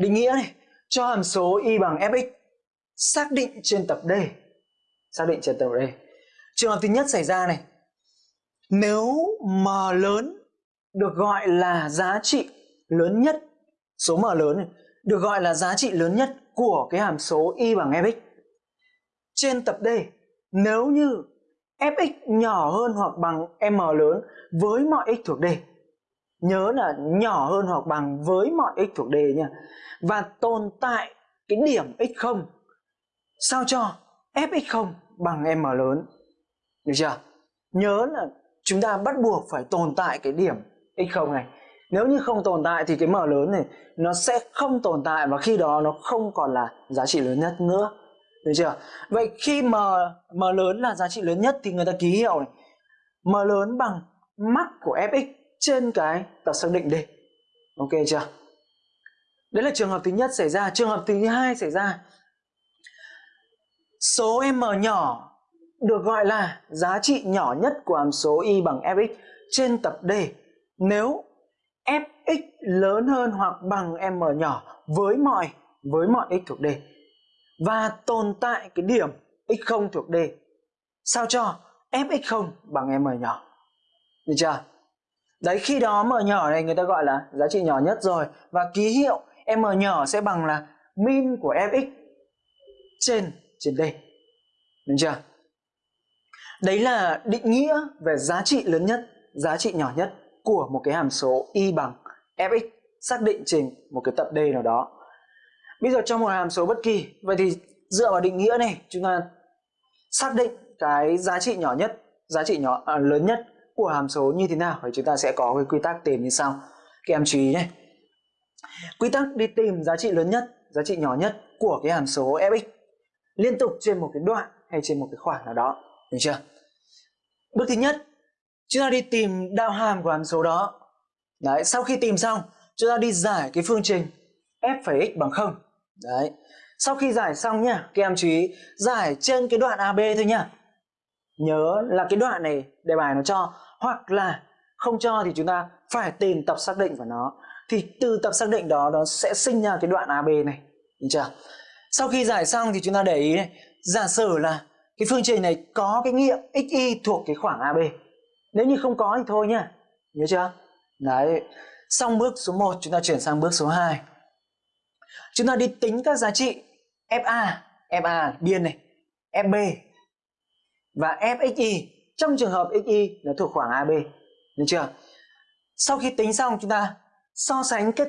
Định nghĩa này, cho hàm số y bằng fx xác định trên tập D. Xác định trên tập D. Trường hợp thứ nhất xảy ra này. Nếu m lớn được gọi là giá trị lớn nhất, số m lớn này, được gọi là giá trị lớn nhất của cái hàm số y bằng fx trên tập D nếu như fx nhỏ hơn hoặc bằng m lớn với mọi x thuộc D. Nhớ là nhỏ hơn hoặc bằng với mọi x thuộc D nha. Và tồn tại cái điểm x0 sao cho fx0 bằng m lớn. Được chưa? Nhớ là chúng ta bắt buộc phải tồn tại cái điểm x0 này. Nếu như không tồn tại thì cái m lớn này, nó sẽ không tồn tại và khi đó nó không còn là giá trị lớn nhất nữa. Được chưa? Vậy khi m m lớn là giá trị lớn nhất thì người ta ký hiệu này. m lớn bằng mắc của fx trên cái tập xác định D. Ok chưa? Đấy là trường hợp thứ nhất xảy ra. Trường hợp thứ hai xảy ra. Số m nhỏ được gọi là giá trị nhỏ nhất của hàm số y bằng fx trên tập D nếu fx lớn hơn hoặc bằng m nhỏ với mọi với mọi x thuộc D và tồn tại cái điểm x0 thuộc D, sao cho fx0 bằng m nhỏ. Được chưa? Đấy khi đó m nhỏ này người ta gọi là giá trị nhỏ nhất rồi và ký hiệu m nhỏ sẽ bằng là min của fx trên trên D. Được chưa? Đấy là định nghĩa về giá trị lớn nhất, giá trị nhỏ nhất của một cái hàm số y bằng fx xác định trên một cái tập D nào đó. Bây giờ trong một hàm số bất kỳ, vậy thì dựa vào định nghĩa này chúng ta xác định cái giá trị nhỏ nhất, giá trị nhỏ à, lớn nhất của hàm số như thế nào thì chúng ta sẽ có cái quy tắc tìm như sau. Các em chú ý nhé. Quy tắc đi tìm giá trị lớn nhất, giá trị nhỏ nhất của cái hàm số fx liên tục trên một cái đoạn hay trên một cái khoảng nào đó. Được chưa? Bước thứ nhất, chúng ta đi tìm đạo hàm của hàm số đó. Đấy, sau khi tìm xong, chúng ta đi giải cái phương trình f phẩy x bằng không. Đấy. Sau khi giải xong nhá, các em chú ý giải trên cái đoạn AB thôi nhá. Nhớ là cái đoạn này đề bài nó cho hoặc là không cho thì chúng ta phải tìm tập xác định của nó. Thì từ tập xác định đó nó sẽ sinh ra cái đoạn AB này. Được chưa? Sau khi giải xong thì chúng ta để ý này, giả sử là cái phương trình này có cái nghiệm xy thuộc cái khoảng AB. Nếu như không có thì thôi nhá. Nhớ chưa? Đấy. Xong bước số 1 chúng ta chuyển sang bước số 2. Chúng ta đi tính các giá trị FA, FA biên này, FB và FXY trong trường hợp XY nó thuộc khoảng AB. Được chưa? Sau khi tính xong, chúng ta so sánh kết